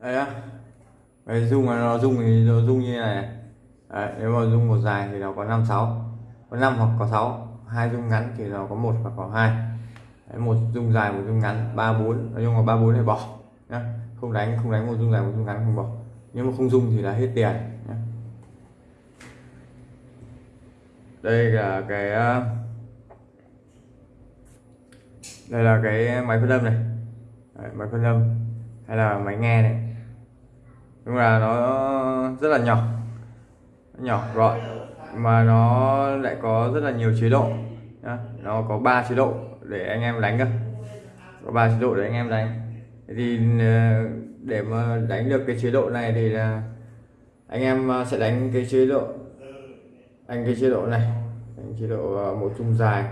đây á. Cái dung là nó dung thì nó dung như này. Đấy, nếu mà dung một dài thì nó có 5 6 có 5 hoặc có 6 hai dung ngắn thì nó có một hoặc có hai. Đấy, một dung dài một dung ngắn ba bốn. Nói chung là ba bốn thì bỏ nhá. Không đánh không đánh một dung dài một dung ngắn không bỏ. Nếu mà không dung thì là hết tiền nhá. đây là cái ờ, đây là cái máy phân âm này. Đấy, máy phân âm hay là máy nghe này nhưng là nó rất là nhỏ. Nhỏ gọn. Mà nó lại có rất là nhiều chế độ nó có 3 chế độ để anh em đánh cơ. Có 3 chế độ để anh em đánh. Thì ờ, để mà đánh được cái chế độ này thì là anh em ờ, sẽ đánh cái chế độ anh cái chế độ này. Đánh chế độ ờ, một dung dài.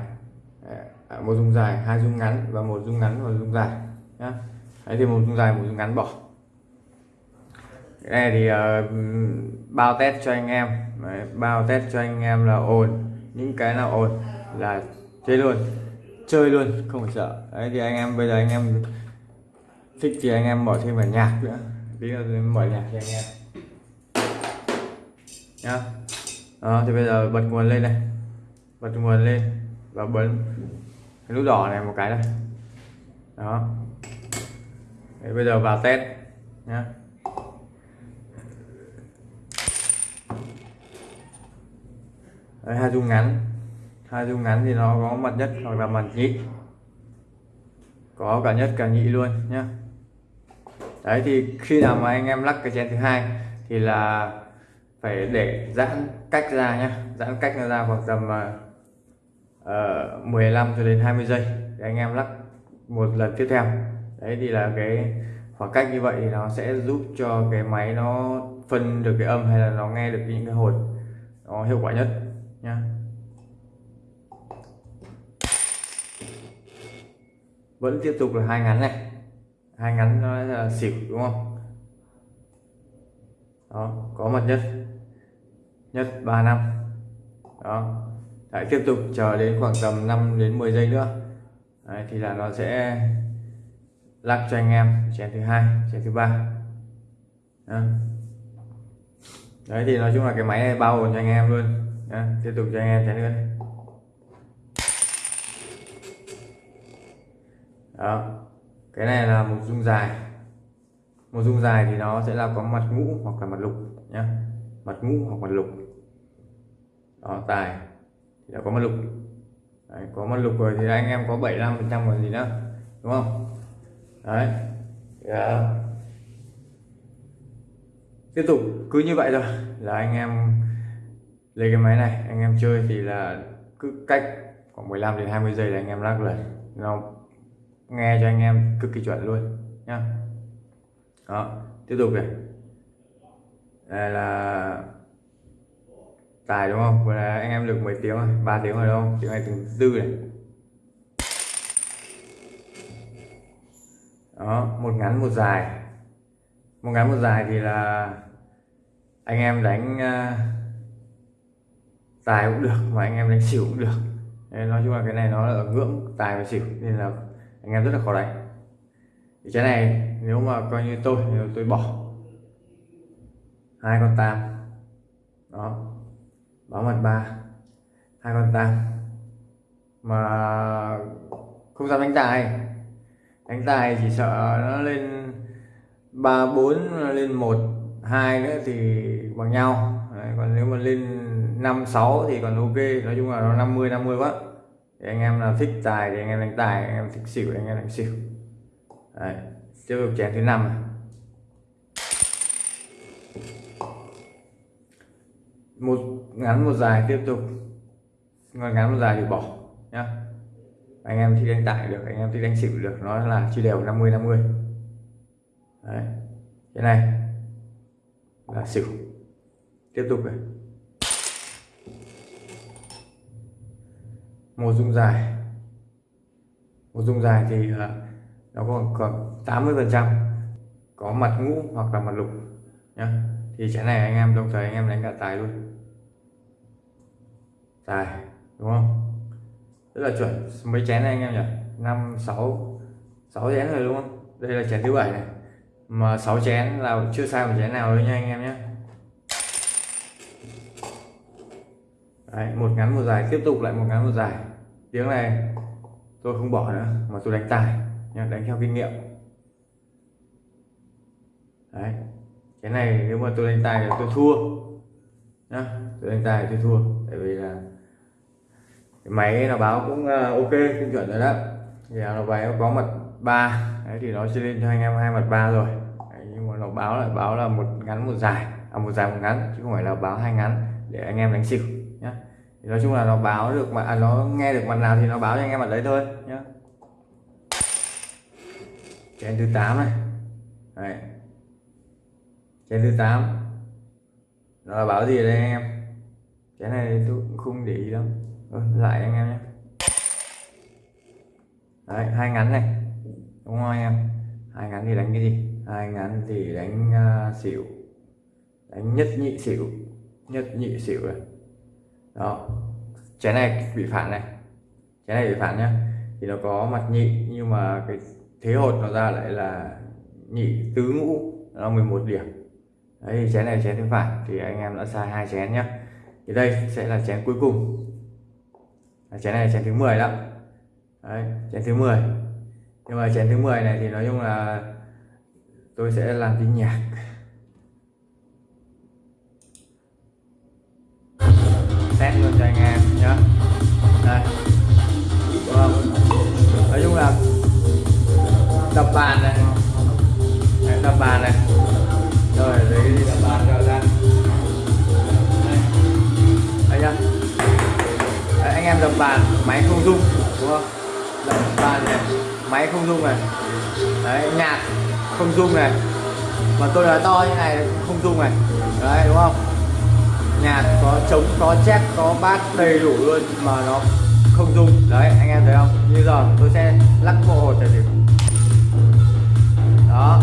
À, một dung dài hai dung ngắn và một dung ngắn và dung dài nhá. Đấy thì một dung dài một dung ngắn bỏ cái này thì uh, bao test cho anh em. Đấy, bao test cho anh em là ổn, những cái nào ổn là chơi luôn. Chơi luôn không phải sợ. Đấy thì anh em bây giờ anh em thích thì anh em mở thêm vào nhạc nữa. Tí nữa mở nhạc cho anh em. Nhá. Đó thì bây giờ bật nguồn lên này bật nguồn lên và bấm cái nút đỏ này một cái này đó. Đấy, bây giờ vào test nhá. Đấy, hai dung ngắn. Hai dung ngắn thì nó có mặt nhất hoặc là mặt nhị. Có cả nhất cả nhị luôn nhá. Đấy thì khi nào mà anh em lắc cái chén thứ hai thì là phải để giãn cách ra nhá. Giãn cách nó ra khoảng tầm ờ, uh, 15 cho đến 20 giây để anh em lắc một lần tiếp theo. Đấy thì là cái khoảng cách như vậy thì nó sẽ giúp cho cái máy nó phân được cái âm hay là nó nghe được những cái hồn nó hiệu quả nhất nha. Vẫn tiếp tục là hai ngắn này. Hai ngắn nó là xỉu đúng không? Đó có mặt nhất. Nhất 3 năm. Đó. Lại tiếp tục chờ đến khoảng tầm 5 đến 10 giây nữa. Đấy, thì là nó sẽ lắc cho anh em chén thứ hai chén thứ ba. Đấy thì nói chung là cái máy này bao gồm cho anh em luôn. Nha, tiếp tục cho anh em chén nữa đó cái này là một dung dài. Một dung dài thì nó sẽ là có mặt ngũ hoặc là mặt lục nhá. Mặt ngũ hoặc mặt lục. Đó tài thì đã có mặt lục. Đấy, có mặt lục rồi thì anh em có 75 phần trăm còn gì nữa đúng không? Đấy yeah. Ờ, tiếp tục cứ như vậy thôi là anh em lấy cái máy này anh em chơi thì là cứ cách khoảng 15 đến 20 giây là anh em lắc lần nó nghe cho anh em cực kỳ chuẩn luôn nhá. Đó tiếp tục này. Đây là tài đúng không? Vừa là anh em được mấy tiếng rồi? Ba tiếng rồi đúng không? Tiếng này từng tư này. Đó một ngắn một dài. Một ngắn một dài thì là anh em đánh uh, tài cũng được mà anh em đánh xỉu cũng được. Nên nói chung là cái này nó là ở ngưỡng tài và xỉu nên là anh em rất là khó đánh. Thì cái này nếu mà coi như tôi thì tôi bỏ. Hai con tam. Đó. Báo mặt ba. Hai con tam. Mà không dám đánh tài. Đánh tài chỉ sợ nó lên ba bốn lên một hai nữa thì bằng nhau. Đấy, còn nếu mà lên 5 6 thì còn ok, nói chung là nó 50 50 quá. Thì anh em là thích tài thì anh em đánh tài, anh em thích xỉu thì anh em đánh xỉu. Đấy. tiếp tục chén thứ năm một, ngắn một dài tiếp tục. Ngắn ngắn một dài thì bỏ, nhá. Anh em thích đánh tải được, anh em thích đánh xỉu được nó là chia đều 50 50 Đấy. cái này là xỉu. Tiếp tục này. Một dung dài một dung dài thì ờ, nó còn còn 80 phần trăm. Có mặt ngũ hoặc là mặt lục nhá. Thì chén này anh em đồng thời anh em đánh cả tài luôn. Tài đúng không? Rất là chuẩn. Mấy chén này anh em nhỉ? Năm sáu sáu chén rồi đúng không? Đây là chén thứ bảy này. Mà 6 chén là chưa sai một chén nào đâu nha anh em nhé Đấy, một ngắn một dài tiếp tục lại một ngắn một dài tiếng này tôi không bỏ nữa mà tôi đánh tài nha đánh theo kinh nghiệm. Đấy cái này nếu mà tôi đánh tài là tôi thua nhá tôi đánh tài tôi thua tại vì là cái máy nó báo cũng ờ, ok tinh chuẩn rồi đó. Thì nó báo có mặt ba đấy thì nó sẽ lên cho anh em hai mặt ba rồi. Đấy, nhưng mà nó báo là báo là một ngắn một dài à một dài một ngắn chứ không phải là báo hai ngắn để anh em đánh xỉu thì nói chung là nó báo được mà à, nó nghe được mặt nào thì nó báo cho anh em mặt đấy thôi nhá. Chén thứ 8 này. Đấy. Chén thứ 8 nó là báo gì đây anh em? Chén này tôi cũng không để ý đâu ừ, ờ, lại anh em nhé đấy hai ngắn này. Đúng không anh em? Hai ngắn thì đánh cái gì? Hai ngắn thì đánh uh, xỉu. Đánh nhất nhị xỉu. Nhất nhị xỉu này đó. Chén này bị phản này. Chén này bị phản nhá. Thì nó có mặt nhị, nhưng mà cái thế hột nó ra lại là nhị tứ ngũ, nó 11 điểm. Đấy, thì chén này chén thứ phản thì anh em đã sai hai chén nhá. Thì đây sẽ là chén cuối cùng. Chén này là chén thứ 10 đó đấy, chén thứ 10 nhưng mà chén thứ 10 này thì nói chung là tôi sẽ làm tiếng nhạc. Test luôn cho anh em nhé đây. Vâng. nói chung là đập bàn này. Đấy, đập bàn này. Rồi lấy cái gì đập bàn cho ra. Đây. Nhá. Đấy, anh em đập bàn máy không rung đúng không? Đập bàn này máy không rung này. Đấy nhạc không rung này. Mà tôi nói to như này không rung này. Đấy đúng không? Nhạc có trống, có chép có bát đầy đủ luôn mà nó không rung. Đấy, anh em thấy không? Như giờ tôi sẽ lắc bộ hột để thử đó.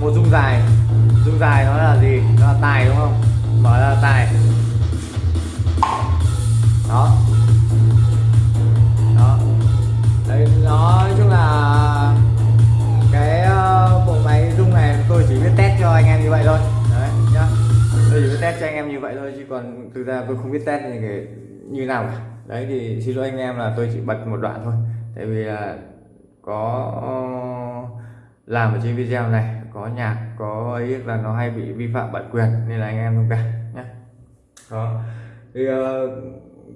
Một rung dài. Rung dài nó là gì? Nó là tài đúng không? Mở ra tài. Đó. Đó. Đấy, nói chung là cái ờ, bộ máy rung này tôi chỉ biết test cho anh em như vậy thôi test cho anh em như vậy thôi, chứ còn thực ra tôi không biết test như cái, như nào cả. Đấy, thì xin lỗi anh em là tôi chỉ bật một đoạn thôi. Tại vì là có làm ở trên video này, có nhạc, có ấy, là nó hay bị vi phạm bản quyền, nên là anh em thông cảm nhé đó. Thì ờ,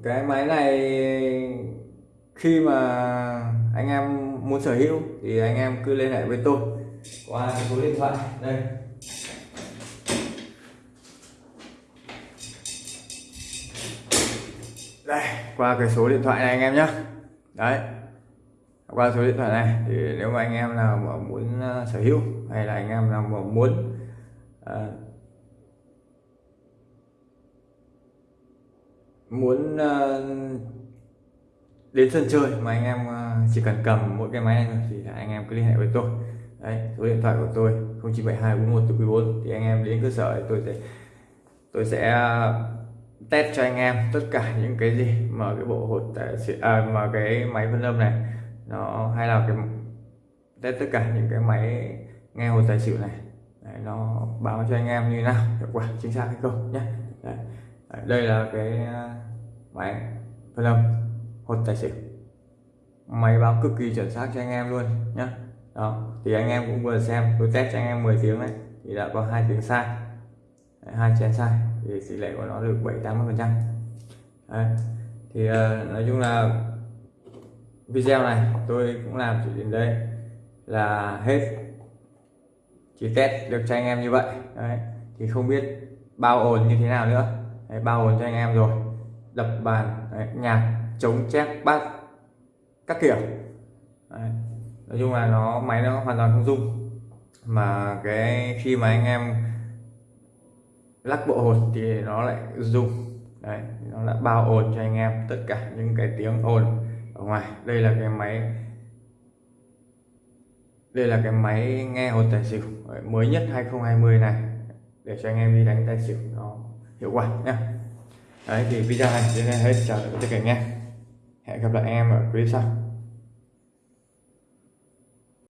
cái máy này, khi mà anh em muốn sở hữu thì anh em cứ liên hệ với tôi qua số điện thoại. Đây. Đây qua cái số điện thoại này anh em nhé đấy qua số điện thoại này thì nếu mà anh em nào mà muốn ờ, sở hữu hay là anh em nào mà muốn uh, muốn uh, đến sân chơi mà anh em uh, chỉ cần cầm mỗi cái máy này thôi thì anh em cứ liên hệ với tôi. Đấy số điện thoại của tôi 0972 41 thì anh em đến cơ sở thì tôi sẽ tôi sẽ test cho anh em tất cả những cái gì mà cái bộ hột à, mà cái máy phân âm này nó hay là cái test tất cả những cái máy nghe hột tài xỉu này. Đấy, nó báo cho anh em như nào hiệu quả chính xác hay không nhé. Đấy. Đấy, đây là cái à, máy phân âm hột tài xỉu. Máy báo cực kỳ chuẩn xác cho anh em luôn nhé. Đó thì anh em cũng vừa xem tôi test cho anh em 10 tiếng đấy thì đã có hai tiếng sai hai chén sai thì tỷ lệ của nó được 7 80 phần trăm. Thì uh, nói chung là video này tôi cũng làm chỉ đến đây là hết. Chỉ test được cho anh em như vậy. Đấy thì không biết bao ồn như thế nào nữa. Đấy, bao ồn cho anh em rồi. Đập bàn đấy, nhạc chống chép bát các kiểu. Đấy. nói chung là nó máy nó hoàn toàn không dung mà cái khi mà anh em lắc bộ hột thì nó lại dùng đấy, nó đã bao ồn cho anh em, tất cả những cái tiếng ồn ở ngoài. Đây là cái máy, đây là cái máy nghe hột tài xỉu mới nhất 2020 này, để cho anh em đi đánh tài xỉu nó hiệu quả nhé đấy, thì video này đến đây hết, chào tất cả anh em. Hẹn gặp lại anh em ở clip sau.